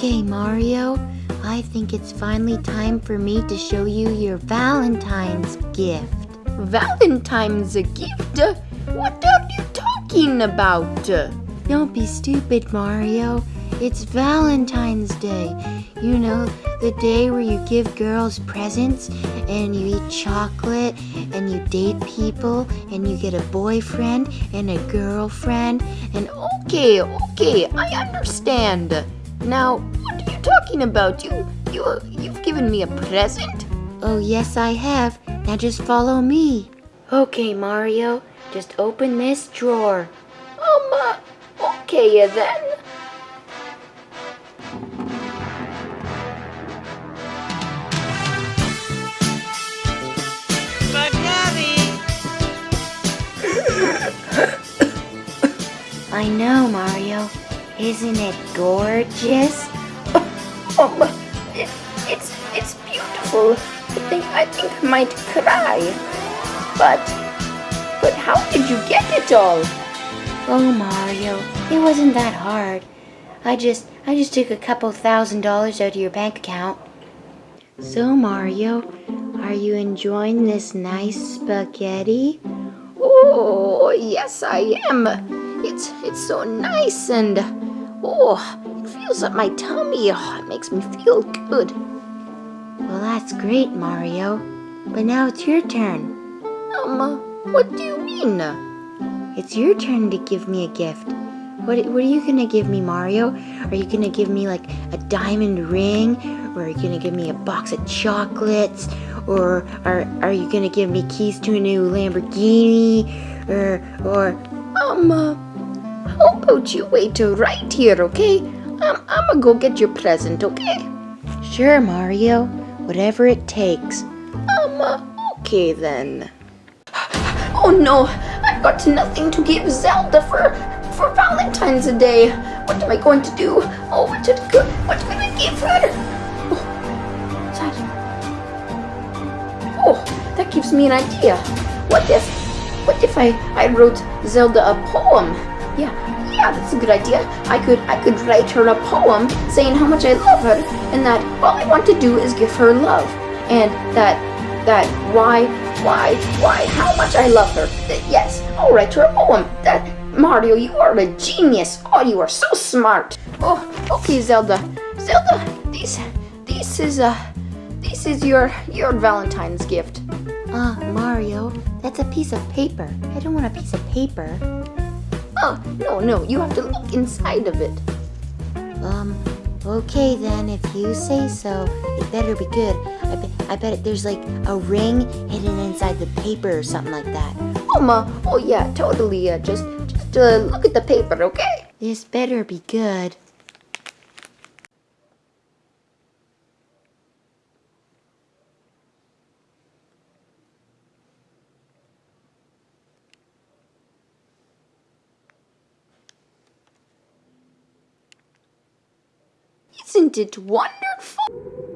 Okay, Mario. I think it's finally time for me to show you your Valentine's gift. Valentine's a gift? What are you talking about? Don't be stupid, Mario. It's Valentine's Day. You know, the day where you give girls presents and you eat chocolate and you date people and you get a boyfriend and a girlfriend and Okay, okay, I understand. Now, what are you talking about? You, you, you've given me a present? oh yes I have. Now just follow me. Okay, Mario. Just open this drawer. Um, uh, okay then. I know, Mario. Isn't it gorgeous? Um, it, it's, it's beautiful. I think, I think I might cry. But, but how did you get it all? Oh, Mario, it wasn't that hard. I just, I just took a couple thousand dollars out of your bank account. So, Mario, are you enjoying this nice spaghetti? Oh, yes, I am. It's it's so nice and oh, it feels up my tummy. Oh, it makes me feel good. Well, that's great, Mario. But now it's your turn. Um, what do you mean? It's your turn to give me a gift. What, what are you gonna give me, Mario? Are you gonna give me like a diamond ring? Or are you gonna give me a box of chocolates? Or are, are you gonna give me keys to a new Lamborghini? Or, or, Um, uh, how about you wait right here, okay? Um, I'm gonna go get your present, okay? sure, Mario. Whatever it takes. Um, uh, okay then. Oh no, I've got nothing to give Zelda for for Valentine's Day. What am I going to do? Oh, what did go? What can I give her? Oh, that? Oh, that gives me an idea. What if, what if I I wrote Zelda a poem? Yeah, yeah, that's a good idea. I could I could write her a poem saying how much I love her, and that all I want to do is give her love, and that that why why why how much I love her. Yes, I'll write her a poem. That Mario, you are a genius. Oh, you are so smart. Oh, okay, Zelda. Zelda, this this is uh this is your your Valentine's gift. Uh, Mario, that's a piece of paper. I don't want a piece of paper. Oh, no, no, you have to look inside of it. Um, okay then, if you say so, it better be good. I, bet I bet it, there's like a ring hidden inside the paper or something like that. Oh, ma, oh yeah, totally. Uh, just just uh, look at the paper, okay? This better be good. Isn't it wonderful?